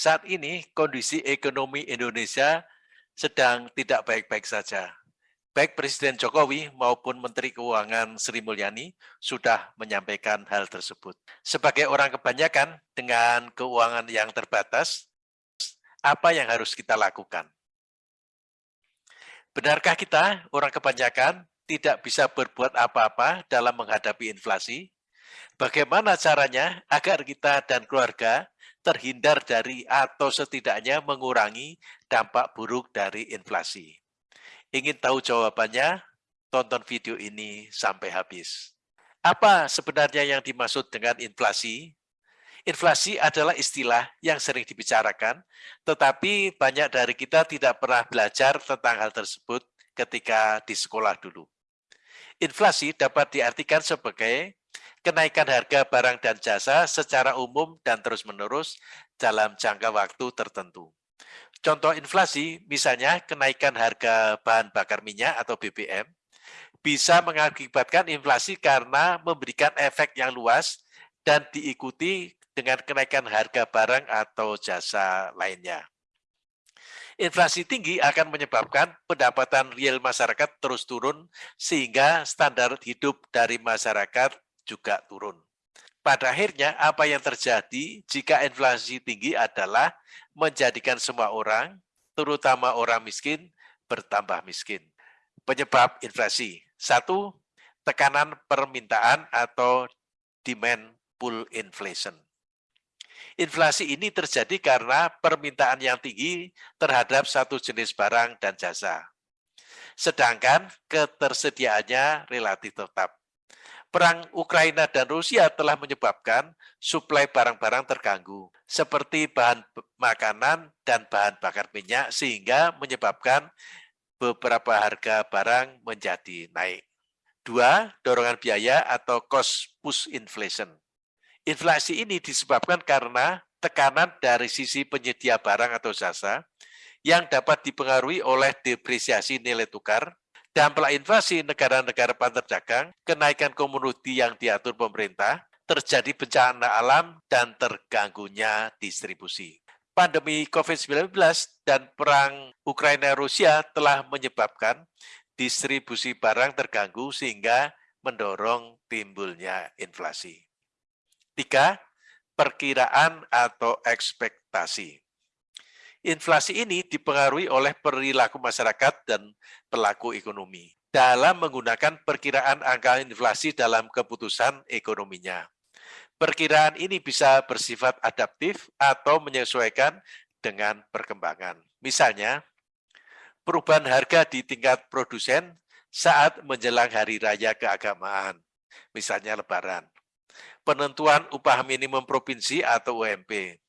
Saat ini kondisi ekonomi Indonesia sedang tidak baik-baik saja. Baik Presiden Jokowi maupun Menteri Keuangan Sri Mulyani sudah menyampaikan hal tersebut. Sebagai orang kebanyakan dengan keuangan yang terbatas, apa yang harus kita lakukan? Benarkah kita, orang kebanyakan, tidak bisa berbuat apa-apa dalam menghadapi inflasi? Bagaimana caranya agar kita dan keluarga terhindar dari atau setidaknya mengurangi dampak buruk dari inflasi? Ingin tahu jawabannya? Tonton video ini sampai habis. Apa sebenarnya yang dimaksud dengan inflasi? Inflasi adalah istilah yang sering dibicarakan, tetapi banyak dari kita tidak pernah belajar tentang hal tersebut ketika di sekolah dulu. Inflasi dapat diartikan sebagai kenaikan harga barang dan jasa secara umum dan terus-menerus dalam jangka waktu tertentu. Contoh inflasi, misalnya kenaikan harga bahan bakar minyak atau BBM, bisa mengakibatkan inflasi karena memberikan efek yang luas dan diikuti dengan kenaikan harga barang atau jasa lainnya. Inflasi tinggi akan menyebabkan pendapatan real masyarakat terus turun sehingga standar hidup dari masyarakat juga turun. Pada akhirnya apa yang terjadi jika inflasi tinggi adalah menjadikan semua orang, terutama orang miskin, bertambah miskin. Penyebab inflasi. Satu, tekanan permintaan atau demand pull inflation. Inflasi ini terjadi karena permintaan yang tinggi terhadap satu jenis barang dan jasa. Sedangkan ketersediaannya relatif tetap. Perang Ukraina dan Rusia telah menyebabkan suplai barang-barang terganggu, seperti bahan makanan dan bahan bakar minyak, sehingga menyebabkan beberapa harga barang menjadi naik. Dua, dorongan biaya atau cost push inflation. Inflasi ini disebabkan karena tekanan dari sisi penyedia barang atau jasa yang dapat dipengaruhi oleh depresiasi nilai tukar, Dampak inflasi negara-negara dagang, kenaikan komoditi yang diatur pemerintah, terjadi bencana alam, dan terganggunya distribusi. Pandemi COVID-19 dan perang Ukraina-Rusia telah menyebabkan distribusi barang terganggu sehingga mendorong timbulnya inflasi. Tiga, perkiraan atau ekspektasi. Inflasi ini dipengaruhi oleh perilaku masyarakat dan pelaku ekonomi dalam menggunakan perkiraan angka inflasi dalam keputusan ekonominya. Perkiraan ini bisa bersifat adaptif atau menyesuaikan dengan perkembangan. Misalnya, perubahan harga di tingkat produsen saat menjelang hari raya keagamaan, misalnya lebaran. Penentuan upah minimum provinsi atau UMP.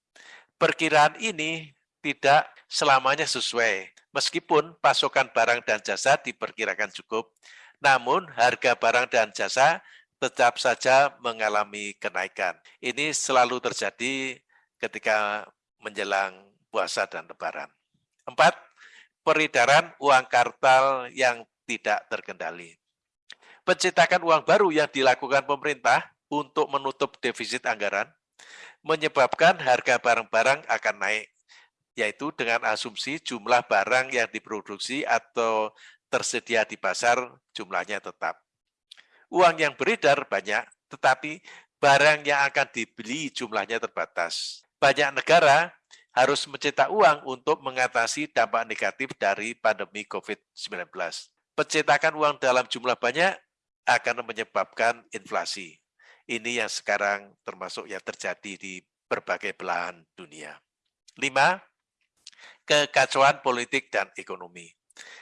Perkiraan ini tidak selamanya sesuai. Meskipun pasokan barang dan jasa diperkirakan cukup, namun harga barang dan jasa tetap saja mengalami kenaikan. Ini selalu terjadi ketika menjelang puasa dan lebaran. Empat, peredaran uang kartal yang tidak terkendali. Pencetakan uang baru yang dilakukan pemerintah untuk menutup defisit anggaran menyebabkan harga barang-barang akan naik yaitu dengan asumsi jumlah barang yang diproduksi atau tersedia di pasar jumlahnya tetap. Uang yang beredar banyak, tetapi barang yang akan dibeli jumlahnya terbatas. Banyak negara harus mencetak uang untuk mengatasi dampak negatif dari pandemi COVID-19. Pencetakan uang dalam jumlah banyak akan menyebabkan inflasi. Ini yang sekarang termasuk yang terjadi di berbagai belahan dunia. Lima, kekacauan politik dan ekonomi.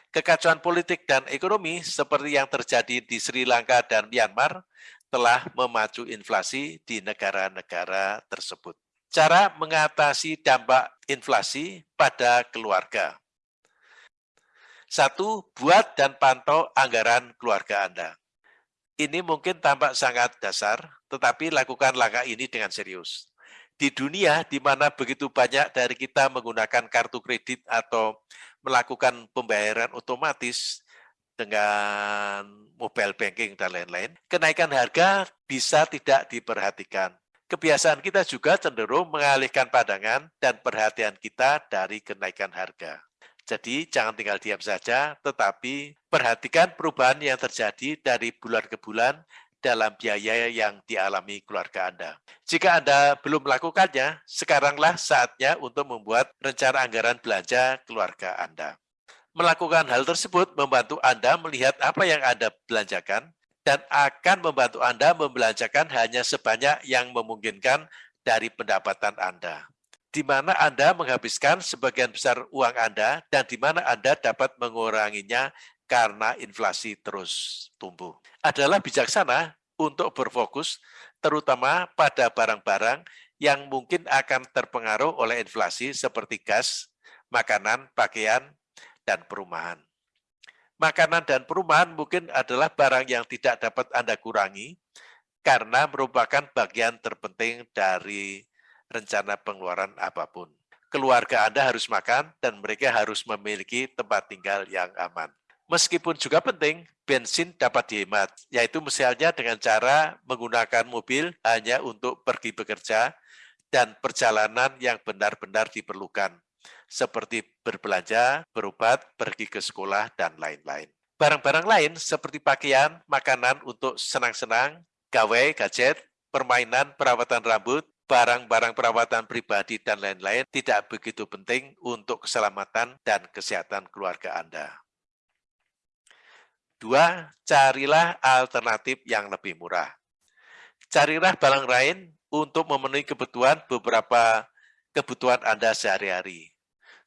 Kekacauan politik dan ekonomi seperti yang terjadi di Sri Lanka dan Myanmar telah memacu inflasi di negara-negara tersebut. Cara mengatasi dampak inflasi pada keluarga. Satu, buat dan pantau anggaran keluarga Anda. Ini mungkin tampak sangat dasar, tetapi lakukan langkah ini dengan serius di dunia di mana begitu banyak dari kita menggunakan kartu kredit atau melakukan pembayaran otomatis dengan mobile banking dan lain-lain, kenaikan harga bisa tidak diperhatikan. kebiasaan kita juga cenderung mengalihkan pandangan dan perhatian kita dari kenaikan harga. Jadi jangan tinggal diam saja, tetapi perhatikan perubahan yang terjadi dari bulan ke bulan dalam biaya yang dialami keluarga Anda. Jika Anda belum melakukannya, sekaranglah saatnya untuk membuat rencana anggaran belanja keluarga Anda. Melakukan hal tersebut membantu Anda melihat apa yang Anda belanjakan dan akan membantu Anda membelanjakan hanya sebanyak yang memungkinkan dari pendapatan Anda. Di mana Anda menghabiskan sebagian besar uang Anda dan di mana Anda dapat menguranginya karena inflasi terus tumbuh. Adalah bijaksana untuk berfokus terutama pada barang-barang yang mungkin akan terpengaruh oleh inflasi seperti gas, makanan, pakaian, dan perumahan. Makanan dan perumahan mungkin adalah barang yang tidak dapat Anda kurangi karena merupakan bagian terpenting dari rencana pengeluaran apa pun. Keluarga Anda harus makan dan mereka harus memiliki tempat tinggal yang aman. Meskipun juga penting, bensin dapat dihemat, yaitu misalnya dengan cara menggunakan mobil hanya untuk pergi bekerja dan perjalanan yang benar-benar diperlukan, seperti berbelanja, berobat, pergi ke sekolah, dan lain-lain. Barang-barang lain seperti pakaian, makanan untuk senang-senang, gawe, gadget, permainan, perawatan rambut, barang-barang perawatan pribadi, dan lain-lain tidak begitu penting untuk keselamatan dan kesehatan keluarga Anda. Dua, carilah alternatif yang lebih murah. Carilah barang lain untuk memenuhi kebutuhan beberapa kebutuhan Anda sehari-hari.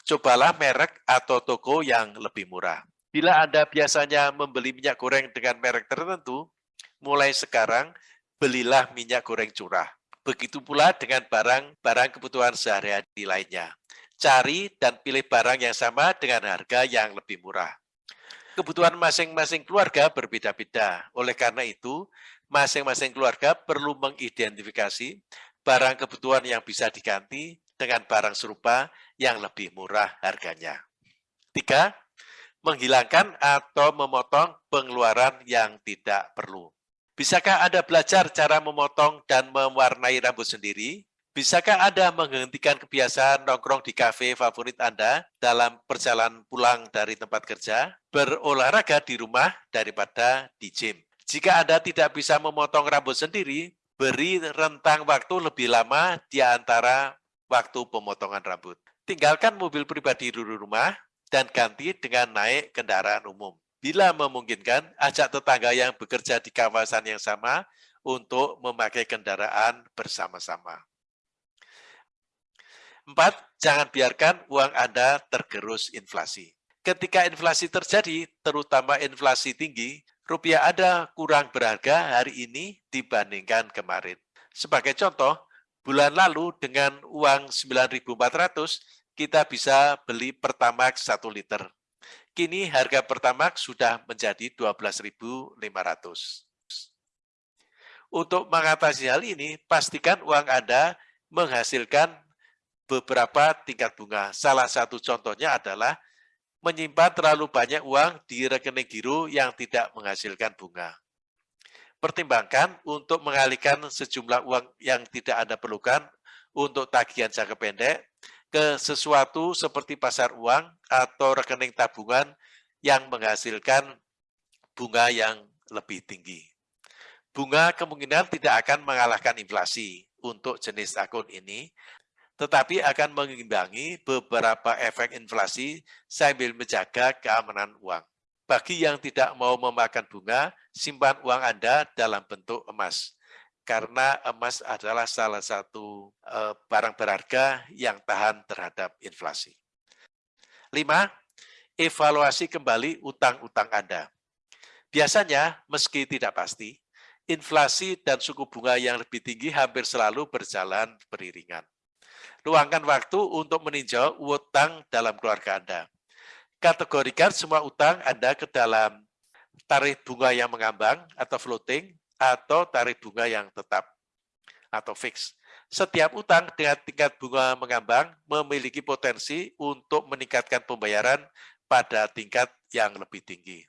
Cobalah merek atau toko yang lebih murah. Bila Anda biasanya membeli minyak goreng dengan merek tertentu, mulai sekarang belilah minyak goreng curah. Begitu pula dengan barang-barang kebutuhan sehari-hari lainnya. Cari dan pilih barang yang sama dengan harga yang lebih murah kebutuhan masing-masing keluarga berbeda-beda. Oleh karena itu, masing-masing keluarga perlu mengidentifikasi barang kebutuhan yang bisa diganti dengan barang serupa yang lebih murah harganya. Tiga, menghilangkan atau memotong pengeluaran yang tidak perlu. Bisakah Anda belajar cara memotong dan mewarnai rambut sendiri? Bisakah Anda menghentikan kebiasaan nongkrong di kafe favorit Anda dalam perjalanan pulang dari tempat kerja, berolahraga di rumah daripada di gym? Jika Anda tidak bisa memotong rambut sendiri, beri rentang waktu lebih lama di antara waktu pemotongan rambut. Tinggalkan mobil pribadi di rumah dan ganti dengan naik kendaraan umum. Bila memungkinkan, ajak tetangga yang bekerja di kawasan yang sama untuk memakai kendaraan bersama-sama. Empat, jangan biarkan uang Anda tergerus inflasi. Ketika inflasi terjadi, terutama inflasi tinggi, rupiah Anda kurang berharga hari ini dibandingkan kemarin. Sebagai contoh, bulan lalu dengan uang 9.400, kita bisa beli Pertamax 1 liter. Kini harga Pertamax sudah menjadi 12.500. Untuk mengatasi hal ini, pastikan uang Anda menghasilkan beberapa tingkat bunga. Salah satu contohnya adalah menyimpan terlalu banyak uang di rekening giro yang tidak menghasilkan bunga. Pertimbangkan untuk mengalihkan sejumlah uang yang tidak Anda perlukan untuk tagihan jangka pendek ke sesuatu seperti pasar uang atau rekening tabungan yang menghasilkan bunga yang lebih tinggi. Bunga kemungkinan tidak akan mengalahkan inflasi untuk jenis akun ini, tetapi akan mengimbangi beberapa efek inflasi sambil menjaga keamanan uang. Bagi yang tidak mau memakan bunga, simpan uang Anda dalam bentuk emas. Karena emas adalah salah satu eh, barang berharga yang tahan terhadap inflasi. Lima, evaluasi kembali utang-utang Anda. Biasanya, meski tidak pasti, inflasi dan suku bunga yang lebih tinggi hampir selalu berjalan beriringan. Luangkan waktu untuk meninjau utang dalam keluarga Anda. Kategorikan semua utang Anda ke dalam tarif bunga yang mengambang atau floating atau tarif bunga yang tetap atau fix. Setiap utang dengan tingkat bunga mengambang memiliki potensi untuk meningkatkan pembayaran pada tingkat yang lebih tinggi.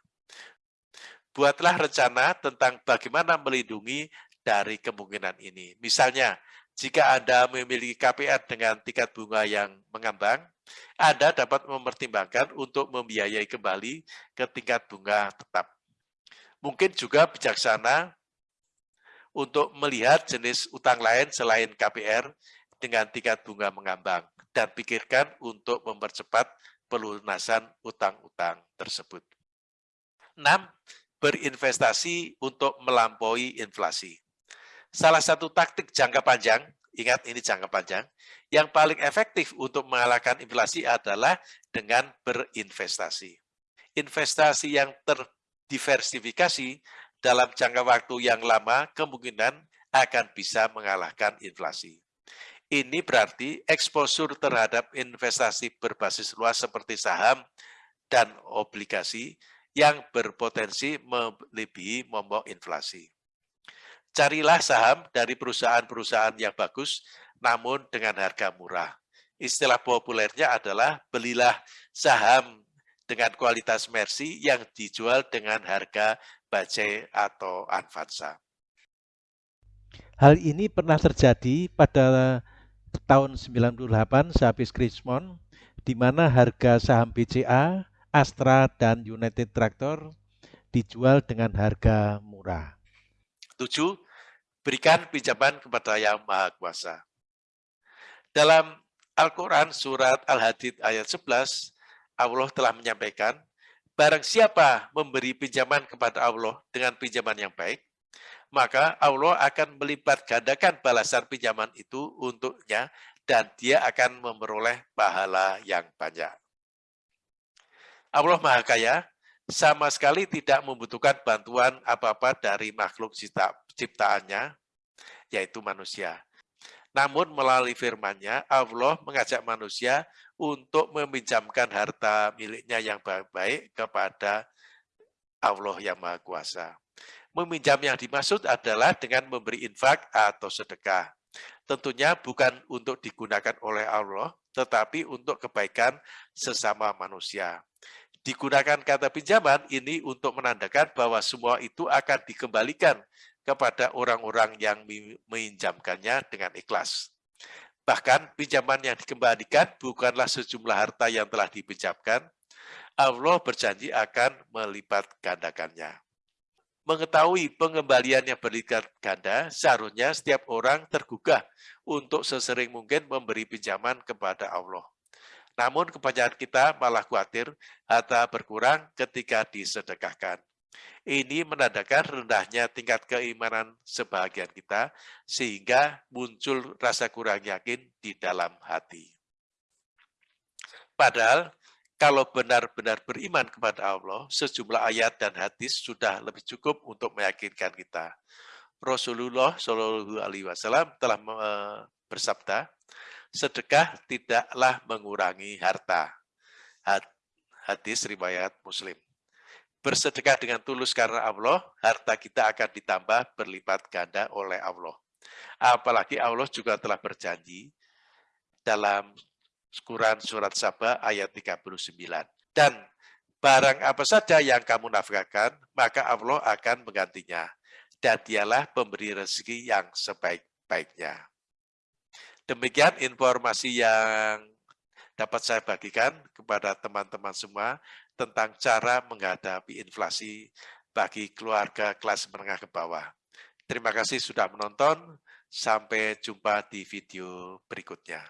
Buatlah rencana tentang bagaimana melindungi dari kemungkinan ini. Misalnya, Jika Anda memiliki KPR dengan tingkat bunga yang mengambang, Anda dapat mempertimbangkan untuk membiayai kembali ke tingkat bunga tetap. Mungkin juga bijaksana untuk melihat jenis utang lain selain KPR dengan tingkat bunga mengambang dan pikirkan untuk mempercepat pelunasan utang-utang tersebut. 6. Berinvestasi untuk melampaui inflasi. Salah satu taktik jangka panjang, ingat ini jangka panjang, yang paling efektif untuk mengalahkan inflasi adalah dengan berinvestasi. Investasi yang terdiversifikasi dalam jangka waktu yang lama kemungkinan akan bisa mengalahkan inflasi. Ini berarti eksposur terhadap investasi berbasis luas seperti saham dan obligasi yang berpotensi melebihi momok inflasi. Carilah saham dari perusahaan-perusahaan yang bagus, namun dengan harga murah. Istilah populernya adalah belilah saham dengan kualitas Mercy yang dijual dengan harga Bajai atau Avanza. Hal ini pernah terjadi pada tahun 98 sehabis Krismon, di mana harga saham BCA, Astra, dan United Tractor dijual dengan harga murah. 7. Berikan pinjaman kepada Yang Maha Kuasa. Dalam Al-Quran surat Al-Hadid ayat 11, Allah telah menyampaikan, Barang siapa memberi pinjaman kepada Allah dengan pinjaman yang baik, maka Allah akan melipat gandakan balasan pinjaman itu untuknya dan dia akan memperoleh pahala yang banyak. Allah Maha Kaya sama sekali tidak membutuhkan bantuan apa-apa dari makhluk cipta, ciptaannya, yaitu manusia. Namun melalui firman-Nya, Allah mengajak manusia untuk meminjamkan harta miliknya yang baik-baik kepada Allah yang Maha Kuasa. Meminjam yang dimaksud adalah dengan memberi infak atau sedekah. Tentunya bukan untuk digunakan oleh Allah, tetapi untuk kebaikan sesama manusia. Digunakan kata pinjaman ini untuk menandakan bahwa semua itu akan dikembalikan kepada orang-orang yang meminjamkannya dengan ikhlas. Bahkan pinjaman yang dikembalikan bukanlah sejumlah harta yang telah dipinjamkan, Allah berjanji akan melipat gandakannya mengetahui pengembalian yang berlipat ganda, seharusnya setiap orang tergugah untuk sesering mungkin memberi pinjaman kepada Allah. Namun kebanyakan kita malah khawatir harta berkurang ketika disedekahkan. Ini menandakan rendahnya tingkat keimanan sebagian kita, sehingga muncul rasa kurang yakin di dalam hati. Padahal kalau benar-benar beriman kepada Allah, sejumlah ayat dan hadis sudah lebih cukup untuk meyakinkan kita. Rasulullah Shallallahu Alaihi Wasallam telah bersabda, sedekah tidaklah mengurangi harta. Hadis riwayat Muslim. Bersedekah dengan tulus karena Allah, harta kita akan ditambah berlipat ganda oleh Allah. Apalagi Allah juga telah berjanji dalam Quran Surat Sabah ayat 39. Dan barang apa saja yang kamu nafkahkan, maka Allah akan menggantinya. Dan dialah pemberi rezeki yang sebaik-baiknya. Demikian informasi yang dapat saya bagikan kepada teman-teman semua tentang cara menghadapi inflasi bagi keluarga kelas menengah ke bawah. Terima kasih sudah menonton. Sampai jumpa di video berikutnya.